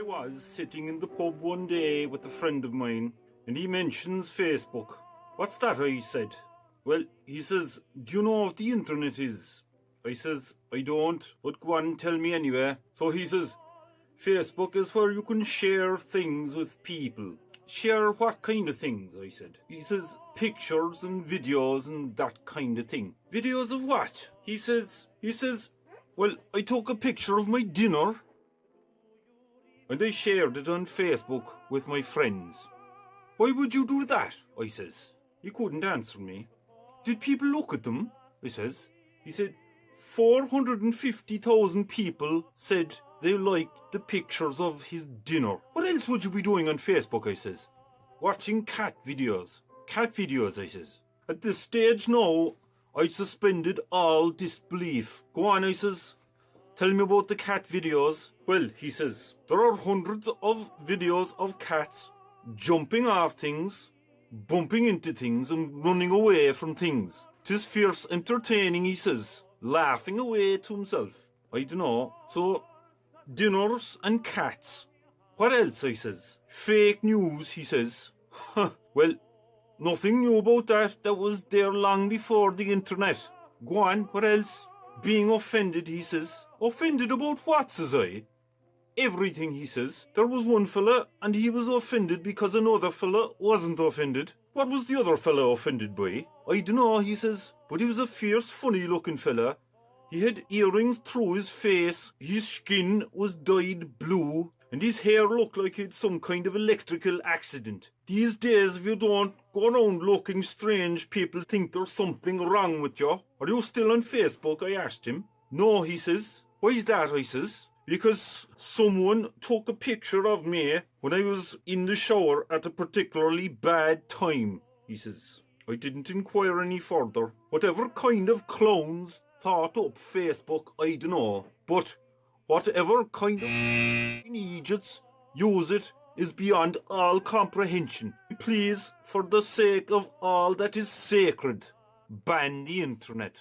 I was sitting in the pub one day with a friend of mine, and he mentions Facebook. What's that? I said. Well, he says, Do you know what the internet is? I says, I don't, but go on, tell me anyway. So he says, Facebook is where you can share things with people. Share what kind of things? I said. He says, pictures and videos and that kind of thing. Videos of what? He says, he says, well, I took a picture of my dinner and I shared it on Facebook with my friends. Why would you do that? I says. He couldn't answer me. Did people look at them? I says. He said, 450,000 people said they liked the pictures of his dinner. What else would you be doing on Facebook? I says. Watching cat videos. Cat videos, I says. At this stage now, I suspended all disbelief. Go on, I says. Tell me about the cat videos. Well, he says, there are hundreds of videos of cats jumping off things, bumping into things, and running away from things. Tis fierce entertaining, he says, laughing away to himself. I dunno. So, dinners and cats. What else, I says? Fake news, he says. well, nothing new about that. That was there long before the internet. Go on, what else? Being offended, he says. Offended about what, says I? Everything, he says. There was one fella, and he was offended because another fella wasn't offended. What was the other fella offended by? I dunno, he says. But he was a fierce, funny looking fella. He had earrings through his face, his skin was dyed blue, and his hair looked like he'd some kind of electrical accident. These days, if you don't go around looking strange, people think there's something wrong with you. Are you still on Facebook? I asked him. No, he says. Why's that? I says. Because someone took a picture of me when I was in the shower at a particularly bad time, he says. I didn't inquire any further. Whatever kind of clowns thought up Facebook, I dunno. But whatever kind of use it is beyond all comprehension. Please, for the sake of all that is sacred, ban the internet.